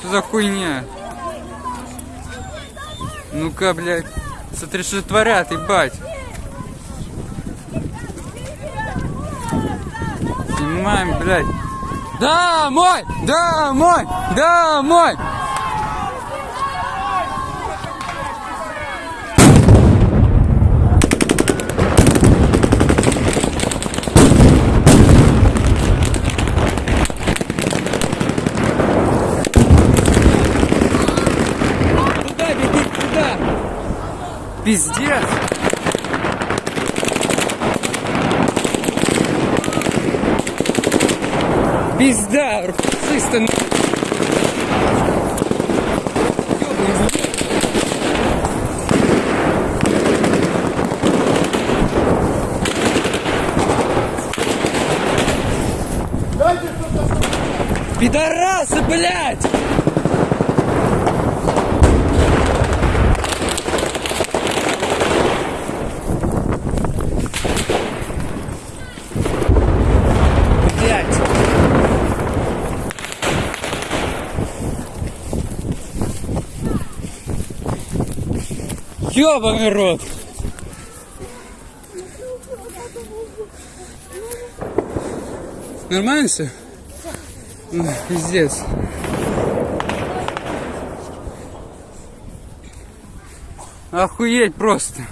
Что за хуйня? Ну-ка, блядь. Смотри, что творят, ебать. Снимаем, блядь. Домой! Домой! Домой! Пиздец! Пизда! Чисто Пидорасы, блядь! Блядь! Ёбаный рот! Нормально все? Пиздец. Охуеть просто.